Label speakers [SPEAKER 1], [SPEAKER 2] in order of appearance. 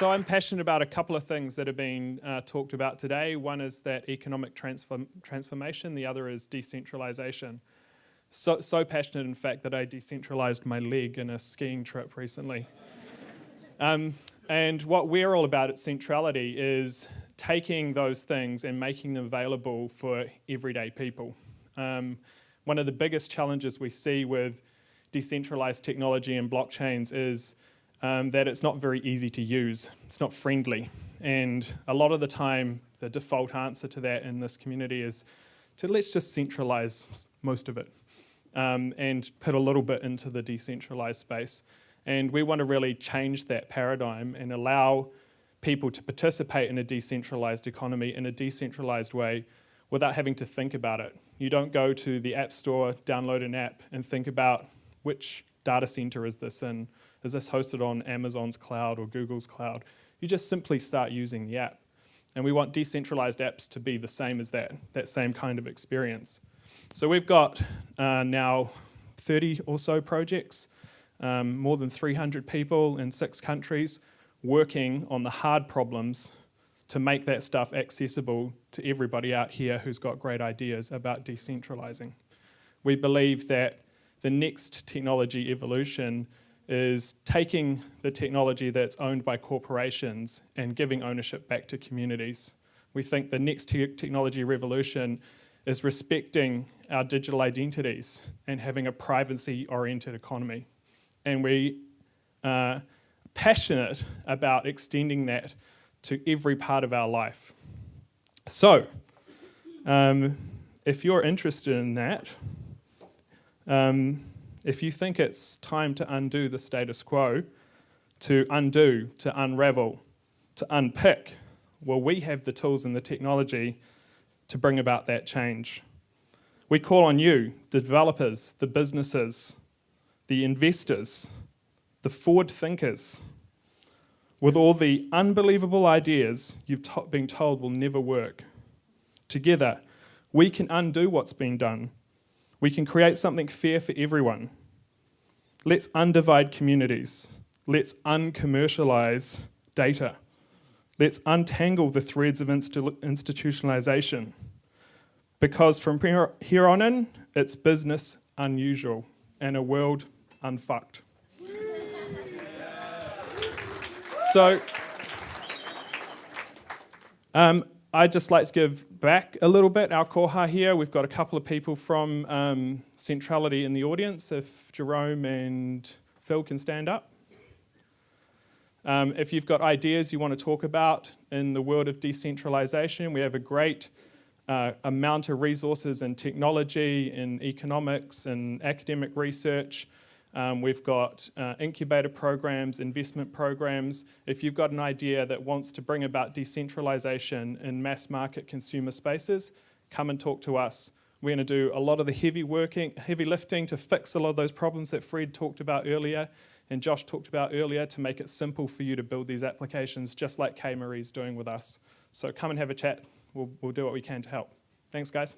[SPEAKER 1] So I'm passionate about a couple of things that have been uh, talked about today. One is that economic transform transformation, the other is decentralization. So, so passionate, in fact, that I decentralized my leg in a skiing trip recently. um, and what we're all about at Centrality is taking those things and making them available for everyday people. Um, one of the biggest challenges we see with decentralized technology and blockchains is um, that it's not very easy to use. It's not friendly. And a lot of the time, the default answer to that in this community is to let's just centralize most of it um, and put a little bit into the decentralized space. And we want to really change that paradigm and allow people to participate in a decentralized economy in a decentralized way without having to think about it. You don't go to the App Store, download an app, and think about which data center is this in? Is this hosted on Amazon's cloud or Google's cloud? You just simply start using the app. And we want decentralized apps to be the same as that, that same kind of experience. So we've got uh, now 30 or so projects, um, more than 300 people in six countries working on the hard problems to make that stuff accessible to everybody out here who's got great ideas about decentralizing. We believe that the next technology evolution is taking the technology that's owned by corporations and giving ownership back to communities. We think the next te technology revolution is respecting our digital identities and having a privacy-oriented economy. And we are passionate about extending that to every part of our life. So, um, if you're interested in that, um, if you think it's time to undo the status quo, to undo, to unravel, to unpick, well, we have the tools and the technology to bring about that change. We call on you, the developers, the businesses, the investors, the forward thinkers, with all the unbelievable ideas you've been told will never work. Together, we can undo what's been done. We can create something fair for everyone. Let's undivide communities. Let's uncommercialize data. Let's untangle the threads of institutionalization. Because from here on in, it's business unusual and a world unfucked. So um, I'd just like to give back a little bit, our koha here. We've got a couple of people from um, Centrality in the audience, if Jerome and Phil can stand up. Um, if you've got ideas you want to talk about in the world of decentralization, we have a great uh, amount of resources in technology, in economics, and academic research. Um, we've got uh, incubator programs, investment programs. If you've got an idea that wants to bring about decentralization in mass market consumer spaces, come and talk to us. We're going to do a lot of the heavy working, heavy lifting to fix a lot of those problems that Fred talked about earlier and Josh talked about earlier to make it simple for you to build these applications just like Kay Marie's doing with us. So come and have a chat. We'll, we'll do what we can to help. Thanks, guys.